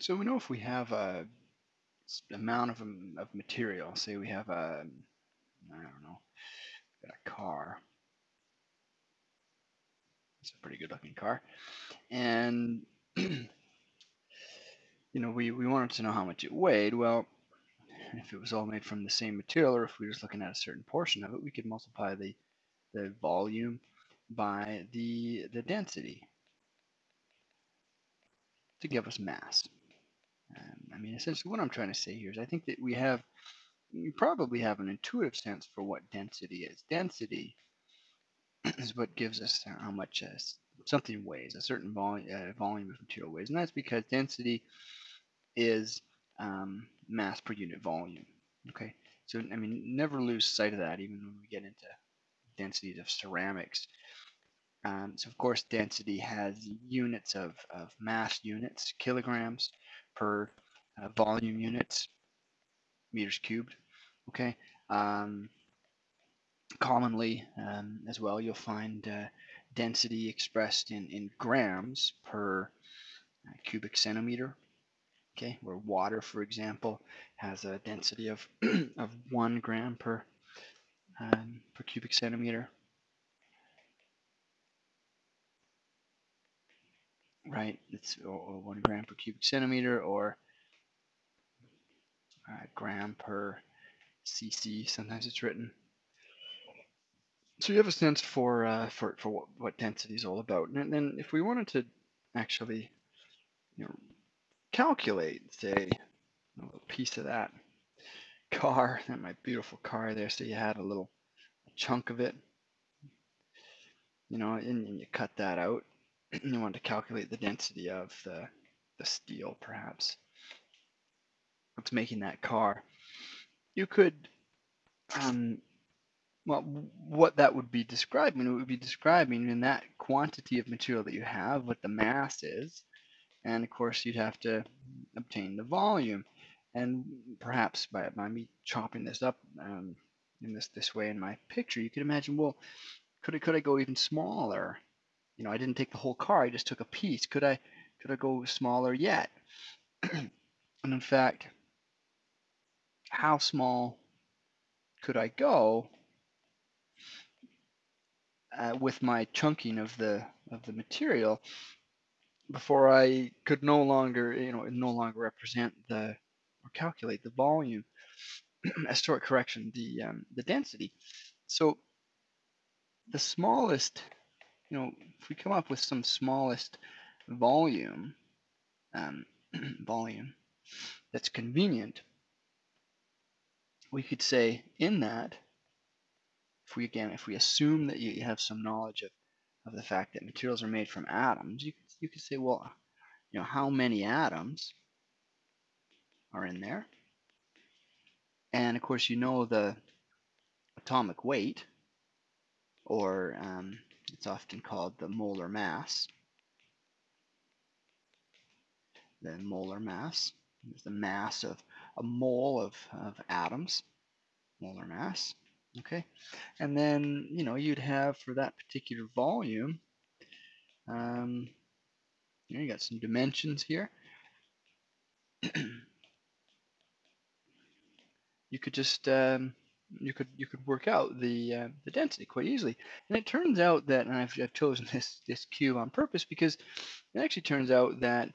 So we know if we have a amount of, of material, say we have a, I don't know, got a car. It's a pretty good looking car. And, you know, we, we wanted to know how much it weighed. Well, if it was all made from the same material or if we were just looking at a certain portion of it, we could multiply the, the volume by the, the density to give us mass. I mean, essentially what I'm trying to say here is I think that we have, you probably have an intuitive sense for what density is. Density is what gives us how much uh, something weighs, a certain volume, uh, volume of material weighs. And that's because density is um, mass per unit volume. Okay, so I mean, never lose sight of that even when we get into densities of ceramics. Um, so of course, density has units of, of mass units, kilograms per uh, volume units, meters cubed. Okay. Um, commonly, um, as well, you'll find uh, density expressed in, in grams per uh, cubic centimeter. Okay, where water, for example, has a density of of one gram per um, per cubic centimeter. right? It's or, or one gram per cubic centimeter or uh, gram per cc. Sometimes it's written. So you have a sense for uh, for for what, what density is all about. And then if we wanted to actually, you know, calculate, say, a little piece of that car, that my beautiful car there. So you had a little chunk of it, you know, and, and you cut that out and you want to calculate the density of the, the steel, perhaps. What's making that car? You could, um, well, what that would be describing, it would be describing in that quantity of material that you have, what the mass is, and of course you'd have to obtain the volume. And perhaps by, by me chopping this up um, in this this way in my picture, you could imagine, well, could I could I go even smaller? you know, I didn't take the whole car, I just took a piece. Could I could I go smaller yet? and in fact, how small could I go uh, with my chunking of the of the material before I could no longer, you know, no longer represent the or calculate the volume, as sort correction, the um, the density. So the smallest you know, if we come up with some smallest volume, um, volume that's convenient, we could say in that, if we again, if we assume that you have some knowledge of, of the fact that materials are made from atoms, you could, you could say, well, you know, how many atoms are in there? And of course, you know the atomic weight, or um, it's often called the molar mass. The molar mass is the mass of a mole of, of atoms, molar mass. Okay, and then you know you'd have for that particular volume, um, you, know, you got some dimensions here. you could just um, you could you could work out the uh, the density quite easily. And it turns out that, and I've, I've chosen this this cube on purpose because it actually turns out that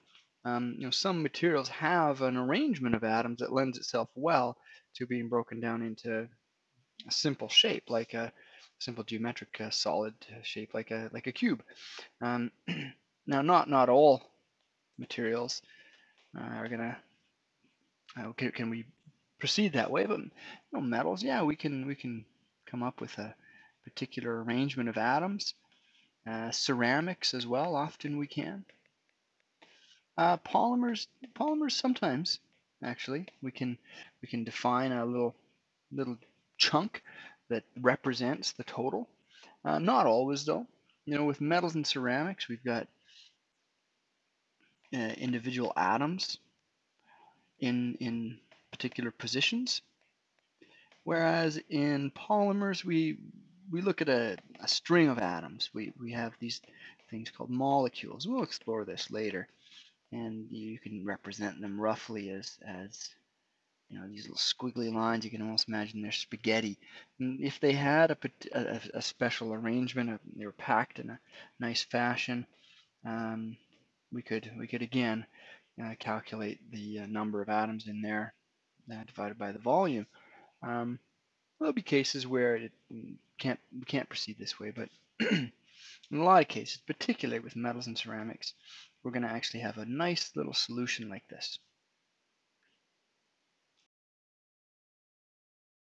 um, you know some materials have an arrangement of atoms that lends itself well to being broken down into a simple shape, like a simple geometric uh, solid shape, like a like a cube. Um, now, not not all materials uh, are gonna uh, can, can we proceed that way. But you know, metals, yeah, we can we can come up with a particular arrangement of atoms. Uh, ceramics as well, often we can. Uh, polymers, polymers sometimes actually we can we can define a little little chunk that represents the total. Uh, not always though. You know, with metals and ceramics, we've got uh, individual atoms in in particular positions. Whereas in polymers, we we look at a, a string of atoms. We, we have these things called molecules. We'll explore this later. And you can represent them roughly as as you know these little squiggly lines. You can almost imagine they're spaghetti. And if they had a, a, a special arrangement, they were packed in a nice fashion. Um, we could we could again uh, calculate the uh, number of atoms in there uh, divided by the volume. Um, there'll be cases where it can't we can't proceed this way, but in a lot of cases, particularly with metals and ceramics, we're going to actually have a nice little solution like this.